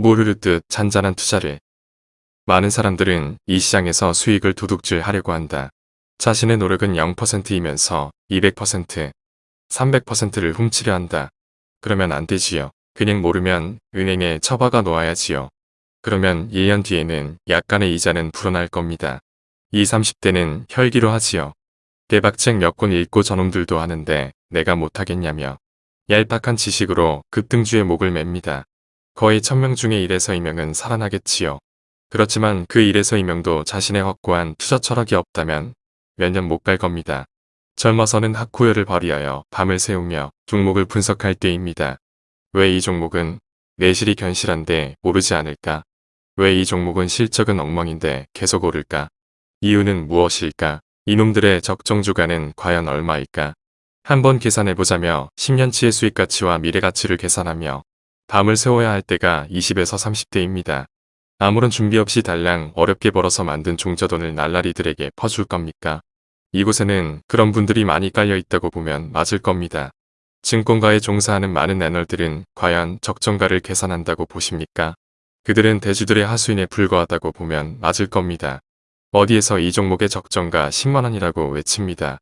모르르듯 잔잔한 투자를. 많은 사람들은 이 시장에서 수익을 도둑질 하려고 한다. 자신의 노력은 0%이면서 200%, 300%를 훔치려 한다. 그러면 안 되지요. 그냥 모르면 은행에 처박아 놓아야지요. 그러면 1년 뒤에는 약간의 이자는 불어날 겁니다. 20, 30대는 혈기로 하지요. 대박책 몇 권 읽고 저놈들도 하는데 내가 못하겠냐며 얄팍한 지식으로 급등주의 목을 맵니다. 거의 천명 중에 1에서 2명은 살아나겠지요. 그렇지만 그 1에서 2명도 자신의 확고한 투자 철학이 없다면 몇 년 못 갈 겁니다. 젊어서는 학구열을 발휘하여 밤을 새우며 종목을 분석할 때입니다. 왜 이 종목은 내실이 견실한데 오르지 않을까? 왜 이 종목은 실적은 엉망인데 계속 오를까? 이유는 무엇일까? 이놈들의 적정 주가는 과연 얼마일까? 한번 계산해보자며 10년치의 수익가치와 미래가치를 계산하며 밤을 세워야 할 때가 20에서 30대입니다. 아무런 준비 없이 달랑 어렵게 벌어서 만든 종저돈을 날라리들에게 퍼줄 겁니까? 이곳에는 그런 분들이 많이 깔려 있다고 보면 맞을 겁니다. 증권가에 종사하는 많은 애널들은 과연 적정가를 계산한다고 보십니까? 그들은 대주들의 하수인에 불과하다고 보면 맞을 겁니다. 어디에서 이 종목의 적정가 10만원이라고 외칩니다.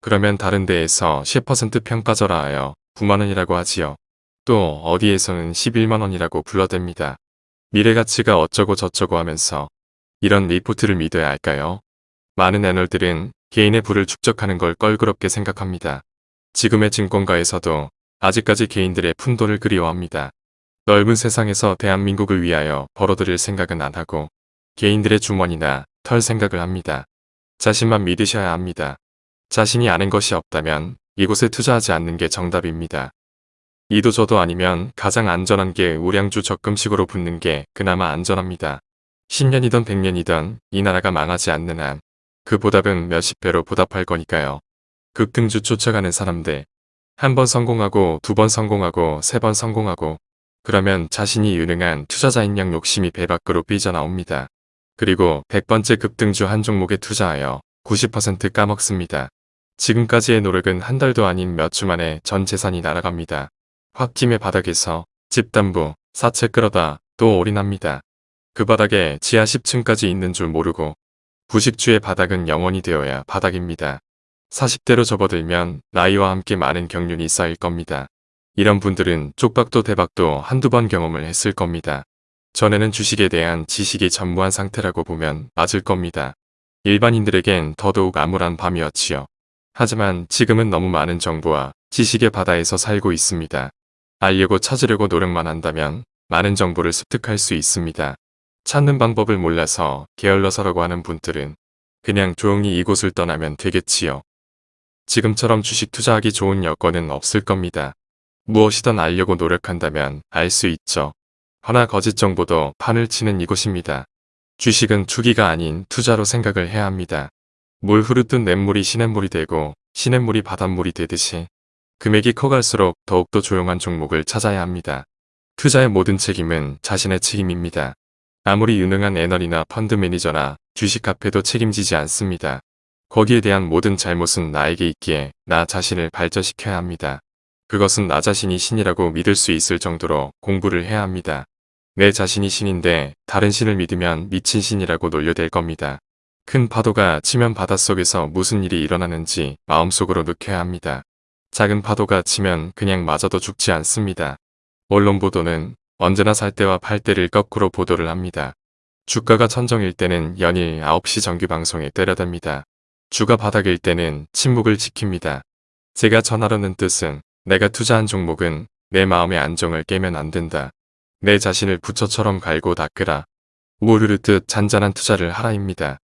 그러면 다른 데에서 10% 평가절하 하여 9만원이라고 하지요. 또 어디에서는 11만원이라고 불러댑니다. 미래가치가 어쩌고 저쩌고 하면서 이런 리포트를 믿어야 할까요? 많은 애널들은 개인의 부를 축적하는 걸 껄끄럽게 생각합니다. 지금의 증권가에서도 아직까지 개인들의 푼돈을 그리워합니다. 넓은 세상에서 대한민국을 위하여 벌어들일 생각은 안 하고 개인들의 주머니나 털 생각을 합니다. 자신만 믿으셔야 합니다. 자신이 아는 것이 없다면 이곳에 투자하지 않는 게 정답입니다. 이도 저도 아니면 가장 안전한 게 우량주 적금식으로 붙는 게 그나마 안전합니다. 10년이던 100년이던 이 나라가 망하지 않는 한 그 보답은 몇십 배로 보답할 거니까요. 급등주 쫓아가는 사람들 한 번 성공하고 두 번 성공하고 세 번 성공하고 그러면 자신이 유능한 투자자인 양 욕심이 배 밖으로 삐져나옵니다. 그리고 100번째 급등주 한 종목에 투자하여 90% 까먹습니다. 지금까지의 노력은 한 달도 아닌 몇 주 만에 전 재산이 날아갑니다. 홧김의 바닥에서 집담부, 사채 끌어다 또 올인합니다. 그 바닥에 지하 10층까지 있는 줄 모르고 부식주의 바닥은 영원히 되어야 바닥입니다. 40대로 접어들면 나이와 함께 많은 경륜이 쌓일 겁니다. 이런 분들은 쪽박도 대박도 한두 번 경험을 했을 겁니다. 전에는 주식에 대한 지식이 전무한 상태라고 보면 맞을 겁니다. 일반인들에겐 더더욱 암울한 밤이었지요. 하지만 지금은 너무 많은 정보와 지식의 바다에서 살고 있습니다. 알려고 찾으려고 노력만 한다면 많은 정보를 습득할 수 있습니다. 찾는 방법을 몰라서 게을러서라고 하는 분들은 그냥 조용히 이곳을 떠나면 되겠지요. 지금처럼 주식 투자하기 좋은 여건은 없을 겁니다. 무엇이든 알려고 노력한다면 알 수 있죠. 허나 거짓 정보도 판을 치는 이곳입니다. 주식은 투기가 아닌 투자로 생각을 해야 합니다. 물 흐르듯 냇물이 시냇물이 되고 시냇물이 바닷물이 되듯이 금액이 커갈수록 더욱더 조용한 종목을 찾아야 합니다. 투자의 모든 책임은 자신의 책임입니다. 아무리 유능한 애널이나 펀드 매니저나 주식 카페도 책임지지 않습니다. 거기에 대한 모든 잘못은 나에게 있기에 나 자신을 발전시켜야 합니다. 그것은 나 자신이 신이라고 믿을 수 있을 정도로 공부를 해야 합니다. 내 자신이 신인데 다른 신을 믿으면 미친 신이라고 놀려댈 겁니다. 큰 파도가 치면 바닷속에서 무슨 일이 일어나는지 마음속으로 느껴야 합니다. 작은 파도가 치면 그냥 맞아도 죽지 않습니다. 언론 보도는 언제나 살 때와 팔 때를 거꾸로 보도를 합니다. 주가가 천정일 때는 연일 9시 정규방송에 때려댑니다. 주가 바닥일 때는 침묵을 지킵니다. 제가 전하려는 뜻은 내가 투자한 종목은 내 마음의 안정을 깨면 안 된다. 내 자신을 부처처럼 갈고 닦으라. 우르르듯 잔잔한 투자를 하라입니다.